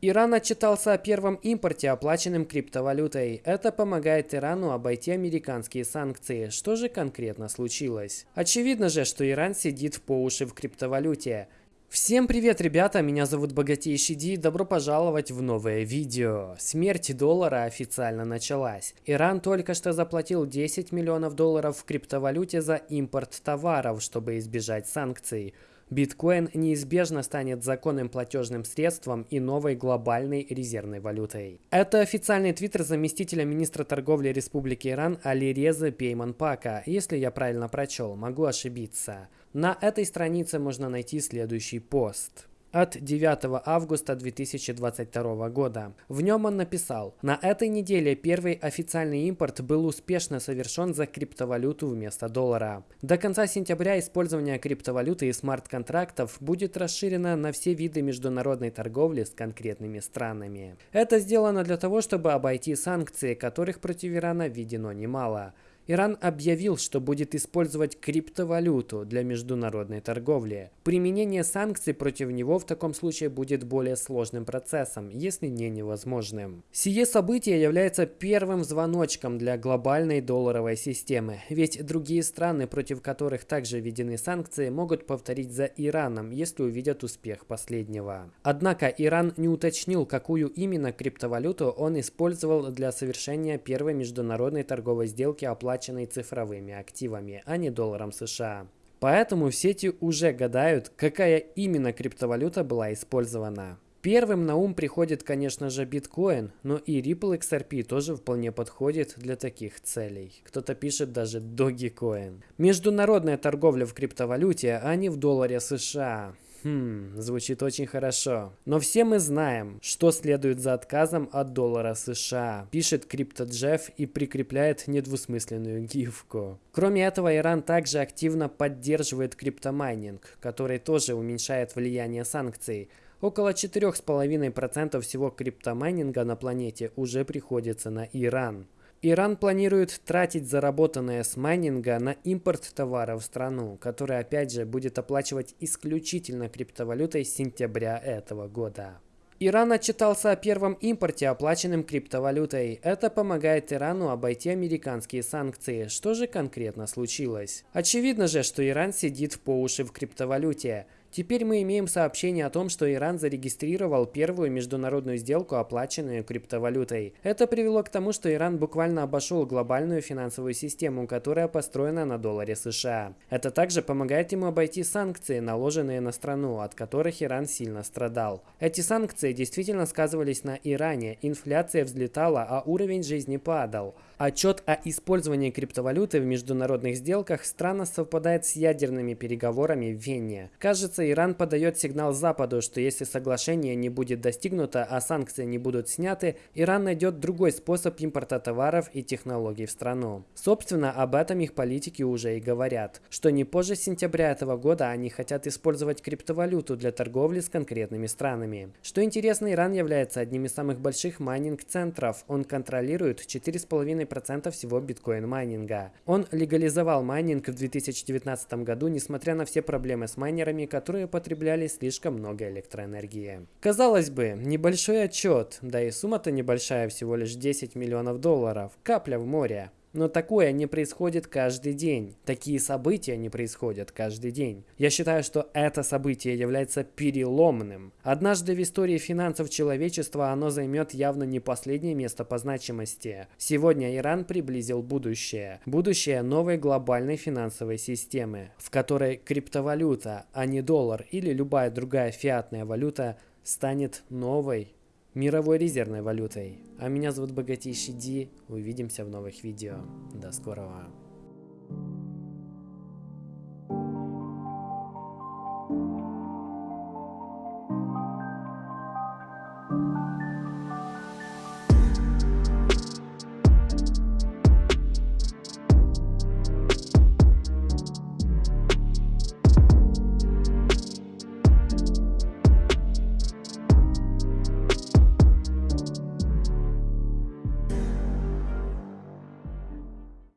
Иран отчитался о первом импорте, оплаченным криптовалютой. Это помогает Ирану обойти американские санкции. Что же конкретно случилось? Очевидно же, что Иран сидит по уши в криптовалюте. Всем привет, ребята, меня зовут Богатейший Ди, добро пожаловать в новое видео. Смерть доллара официально началась. Иран только что заплатил 10 миллионов долларов в криптовалюте за импорт товаров, чтобы избежать санкций. Биткоин неизбежно станет законным платежным средством и новой глобальной резервной валютой. Это официальный твиттер заместителя министра торговли Республики Иран Алиреза Пейманпака. Если я правильно прочел, могу ошибиться. На этой странице можно найти следующий пост от 9 августа 2022 года. В нем он написал, на этой неделе первый официальный импорт был успешно совершен за криптовалюту вместо доллара. До конца сентября использование криптовалюты и смарт-контрактов будет расширено на все виды международной торговли с конкретными странами. Это сделано для того, чтобы обойти санкции, которых против Ирана введено немало. Иран объявил, что будет использовать криптовалюту для международной торговли. Применение санкций против него в таком случае будет более сложным процессом, если не невозможным. Сие событие является первым звоночком для глобальной долларовой системы, ведь другие страны, против которых также введены санкции, могут повторить за Ираном, если увидят успех последнего. Однако Иран не уточнил, какую именно криптовалюту он использовал для совершения первой международной торговой сделки оплаты оплаченной цифровыми активами, а не долларом США. Поэтому в сети уже гадают, какая именно криптовалюта была использована. Первым на ум приходит, конечно же, биткоин, но и Ripple XRP тоже вполне подходит для таких целей. Кто-то пишет даже Dogecoin. Международная торговля в криптовалюте, а не в долларе США. Хм, звучит очень хорошо. Но все мы знаем, что следует за отказом от доллара США, пишет CryptoJeff и прикрепляет недвусмысленную гифку. Кроме этого, Иран также активно поддерживает криптомайнинг, который тоже уменьшает влияние санкций. Около 4,5% всего криптомайнинга на планете уже приходится на Иран. Иран планирует тратить заработанное с майнинга на импорт товаров в страну, который опять же будет оплачивать исключительно криптовалютой с сентября этого года. Иран отчитался о первом импорте, оплаченным криптовалютой. Это помогает Ирану обойти американские санкции. Что же конкретно случилось? Очевидно же, что Иран сидит по уши в криптовалюте. Теперь мы имеем сообщение о том, что Иран зарегистрировал первую международную сделку, оплаченную криптовалютой. Это привело к тому, что Иран буквально обошел глобальную финансовую систему, которая построена на долларе США. Это также помогает ему обойти санкции, наложенные на страну, от которых Иран сильно страдал. Эти санкции действительно сказывались на Иране, инфляция взлетала, а уровень жизни падал. Отчет о использовании криптовалюты в международных сделках странно совпадает с ядерными переговорами в Вене. Кажется, Иран подает сигнал Западу, что если соглашение не будет достигнуто, а санкции не будут сняты, Иран найдет другой способ импорта товаров и технологий в страну. Собственно, об этом их политики уже и говорят, что не позже сентября этого года они хотят использовать криптовалюту для торговли с конкретными странами. Что интересно, Иран является одним из самых больших майнинг-центров. Он контролирует 4,5 2,5% всего биткоин-майнинга. Он легализовал майнинг в 2019 году, несмотря на все проблемы с майнерами, которые потребляли слишком много электроэнергии. Казалось бы, небольшой отчет, да и сумма-то небольшая, всего лишь 10 миллионов долларов, капля в море. Но такое не происходит каждый день. Такие события не происходят каждый день. Я считаю, что это событие является переломным. Однажды в истории финансов человечества оно займет явно не последнее место по значимости. Сегодня Иран приблизил будущее. Будущее новой глобальной финансовой системы, в которой криптовалюта, а не доллар или любая другая фиатная валюта станет новой мировой резервной валютой. А меня зовут Богатейший Ди. Увидимся в новых видео. До скорого.